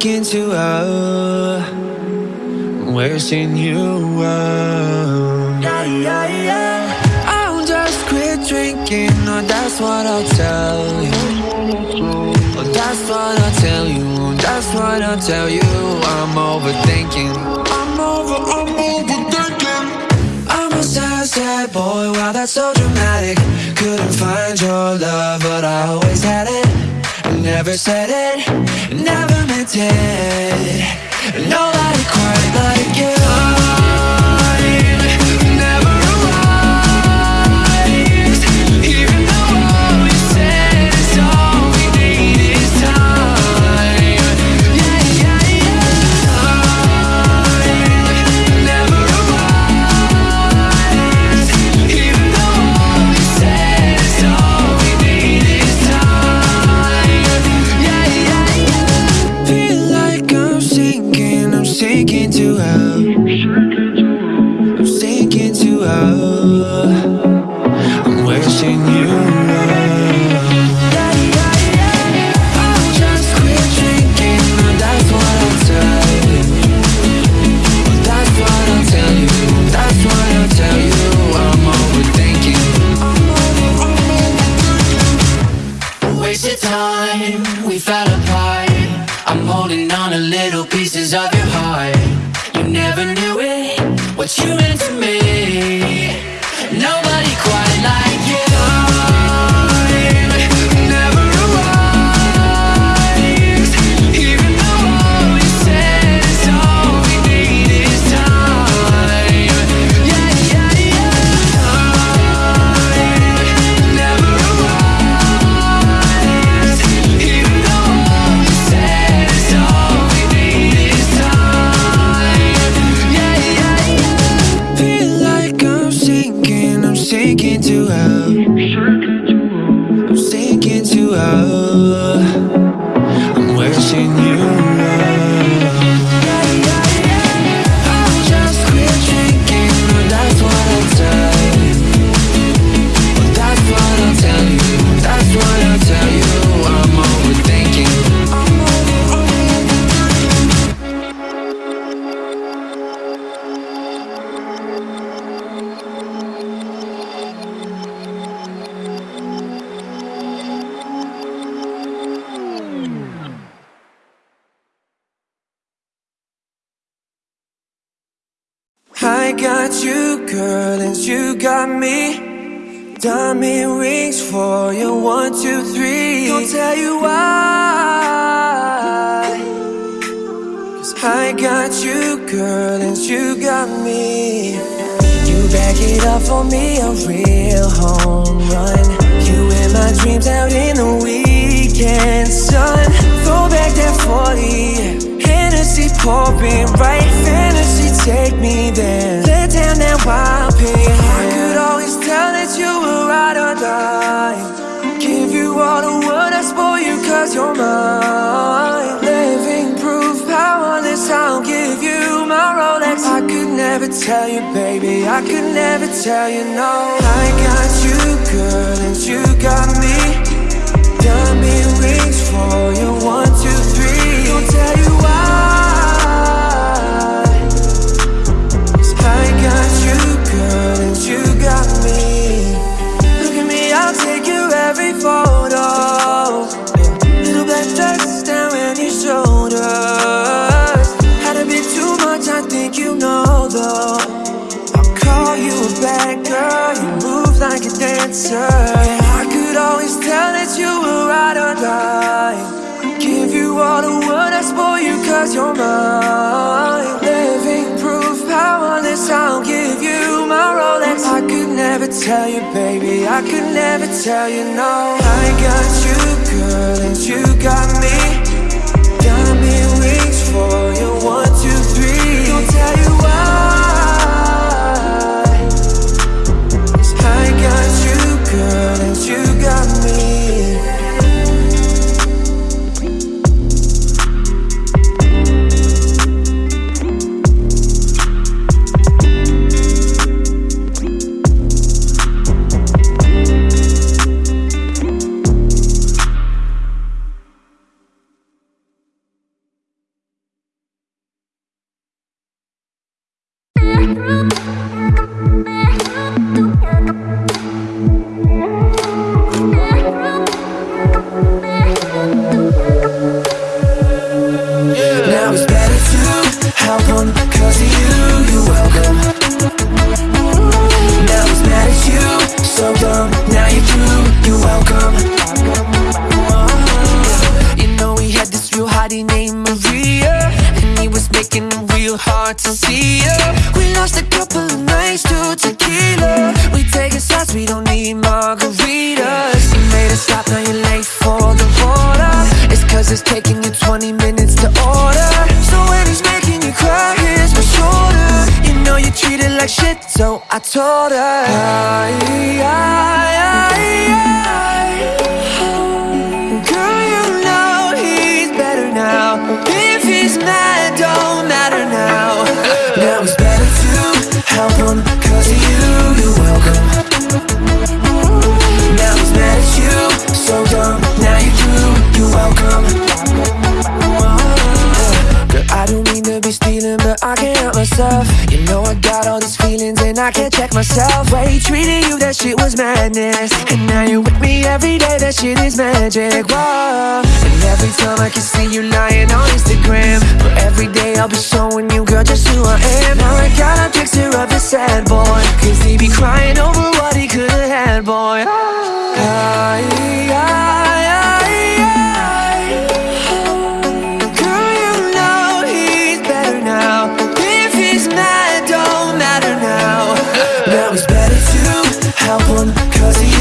too low. I'm wishing you well. Yeah, yeah, yeah. I'll just quit drinking, or that's what I'll tell you. Oh, that's what I'll tell you. That's what I'll tell you. I'm overthinking. I'm over, I'm overthinking. I'm a sad, sad boy. Wow, that's so dramatic. Couldn't find your love, but I always had it. I Never said it, never meant it. Nobody quite like you. What you meant to me. Nobody quite like you. I got you, girl, and you got me. Diamond rings for you, one, two, three. Don't tell you why. Cause I got you, girl, and you got me. You back it up for me, a real home run. You in my dreams out in the weekend, sun. Throw back that 40. Hennessy pouring right, fantasy take me there. Let down that wild pig. I could always tell that you were right or die. Give you all the world, I spoil you cause you're mine. Living proof, powerless, I'll give you my Rolex. I could never tell you, baby, I could never tell you no. I got you, girl, and you got me. Diamond rings for you, one, two, three. Don't tell you why. Like a dancer. I could always tell that you were right. Give you all the you cause you're mine. Living proof, powerless, I'll give you my Rolex. I could never tell you, baby, I could never tell you no. I got you, girl, and you got me. Diamond rings for you, one, two, three. Don't tell you why. Nights to tequila. We taking shots, we don't need margaritas. You made us stop, now you're late for the border It's cause it's taking you 20 minutes to order. So when he's making you cry, here's my shoulder You know you treat it like shit, so I told her. I, I, I, I, help him cause of you, you're welcome. Now he's mad at you, so dumb. Now you're through, you're welcome. Girl, I don't mean to be stealing, myself. You know I got all these feelings and I can't check myself. Way treating you, that shit was madness. And now you're with me every day, that shit is magic, whoa. And every time I can see you lying on Instagram But every day I'll be showing you, girl, just who I am. Now I got a picture of a sad boy. Cause he be crying over what he could've had, boy. Now he's better to Help one, cause he